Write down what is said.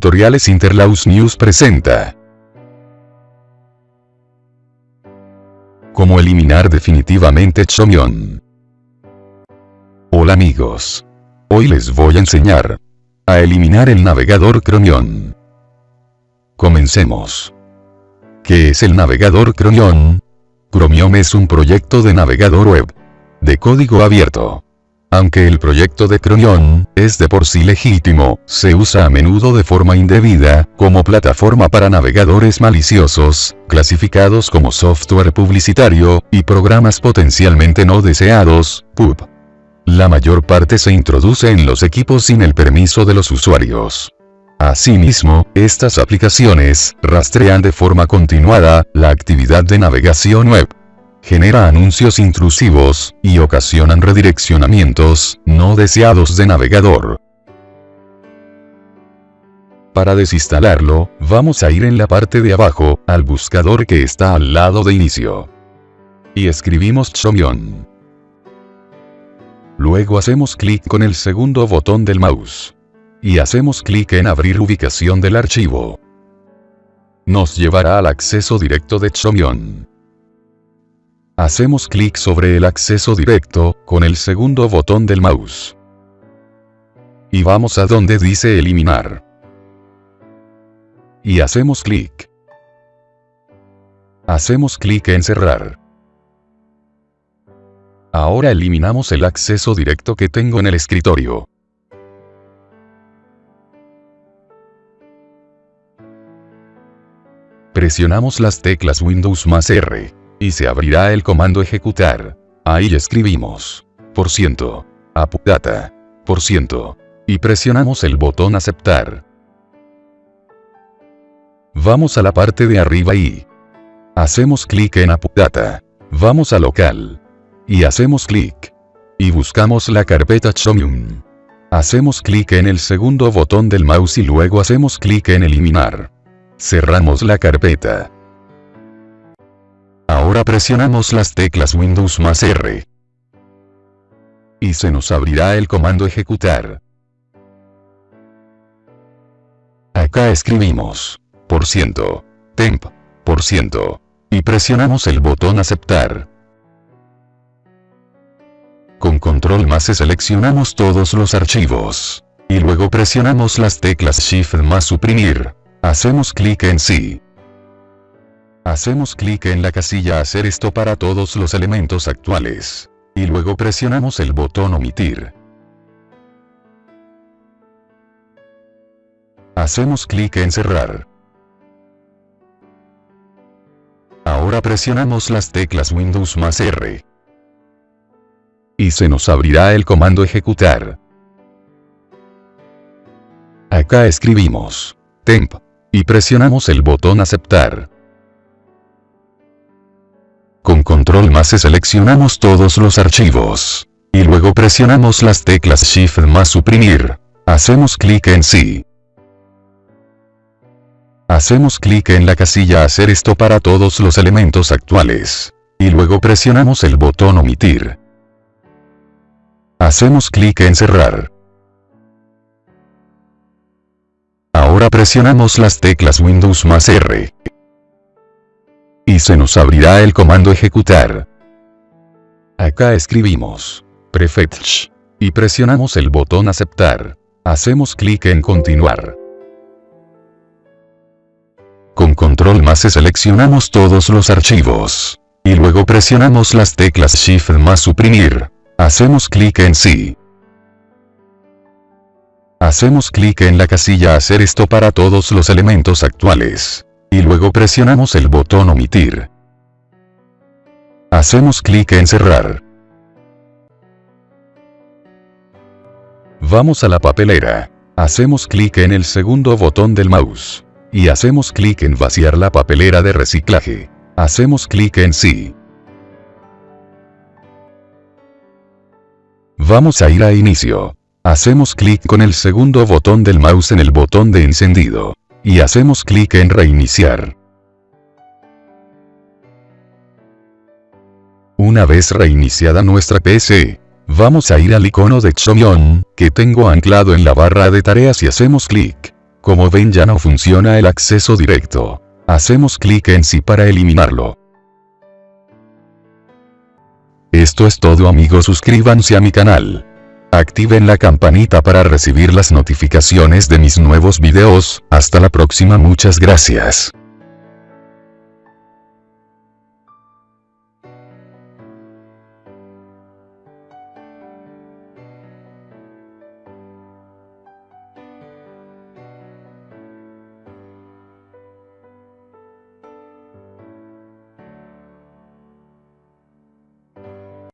Tutoriales Interlaus News presenta. Cómo eliminar definitivamente Chromium. Hola amigos. Hoy les voy a enseñar a eliminar el navegador Chromium. Comencemos. ¿Qué es el navegador Chromium? Chromium es un proyecto de navegador web de código abierto aunque el proyecto de Chromium es de por sí legítimo, se usa a menudo de forma indebida, como plataforma para navegadores maliciosos, clasificados como software publicitario, y programas potencialmente no deseados, PUB. La mayor parte se introduce en los equipos sin el permiso de los usuarios. Asimismo, estas aplicaciones rastrean de forma continuada la actividad de navegación web genera anuncios intrusivos, y ocasionan redireccionamientos, no deseados de navegador. Para desinstalarlo, vamos a ir en la parte de abajo, al buscador que está al lado de inicio. Y escribimos Chromium. Luego hacemos clic con el segundo botón del mouse. Y hacemos clic en abrir ubicación del archivo. Nos llevará al acceso directo de Chromium. Hacemos clic sobre el acceso directo, con el segundo botón del mouse. Y vamos a donde dice eliminar. Y hacemos clic. Hacemos clic en cerrar. Ahora eliminamos el acceso directo que tengo en el escritorio. Presionamos las teclas Windows más R y se abrirá el comando ejecutar. Ahí escribimos por ciento, apudata, por ciento, y presionamos el botón aceptar. Vamos a la parte de arriba y hacemos clic en apudata. Vamos a local y hacemos clic y buscamos la carpeta Chromium. Hacemos clic en el segundo botón del mouse y luego hacemos clic en eliminar. Cerramos la carpeta. Ahora presionamos las teclas Windows más R. Y se nos abrirá el comando ejecutar. Acá escribimos, por ciento, temp, por ciento, y presionamos el botón aceptar. Con control más seleccionamos todos los archivos. Y luego presionamos las teclas Shift más suprimir. Hacemos clic en sí. Hacemos clic en la casilla Hacer esto para todos los elementos actuales. Y luego presionamos el botón Omitir. Hacemos clic en Cerrar. Ahora presionamos las teclas Windows más R. Y se nos abrirá el comando Ejecutar. Acá escribimos temp. Y presionamos el botón Aceptar. Control más seleccionamos todos los archivos. Y luego presionamos las teclas Shift más suprimir. Hacemos clic en sí. Hacemos clic en la casilla Hacer esto para todos los elementos actuales. Y luego presionamos el botón Omitir. Hacemos clic en Cerrar. Ahora presionamos las teclas Windows más R y se nos abrirá el comando ejecutar. Acá escribimos prefetch y presionamos el botón aceptar. Hacemos clic en continuar. Con control más seleccionamos todos los archivos. Y luego presionamos las teclas Shift más suprimir. Hacemos clic en sí. Hacemos clic en la casilla hacer esto para todos los elementos actuales y luego presionamos el botón omitir. Hacemos clic en cerrar. Vamos a la papelera. Hacemos clic en el segundo botón del mouse. Y hacemos clic en vaciar la papelera de reciclaje. Hacemos clic en sí. Vamos a ir a inicio. Hacemos clic con el segundo botón del mouse en el botón de encendido y hacemos clic en reiniciar. Una vez reiniciada nuestra PC, vamos a ir al icono de Chromium, que tengo anclado en la barra de tareas y hacemos clic. Como ven ya no funciona el acceso directo. Hacemos clic en sí para eliminarlo. Esto es todo amigos suscríbanse a mi canal. Activen la campanita para recibir las notificaciones de mis nuevos videos, hasta la próxima muchas gracias.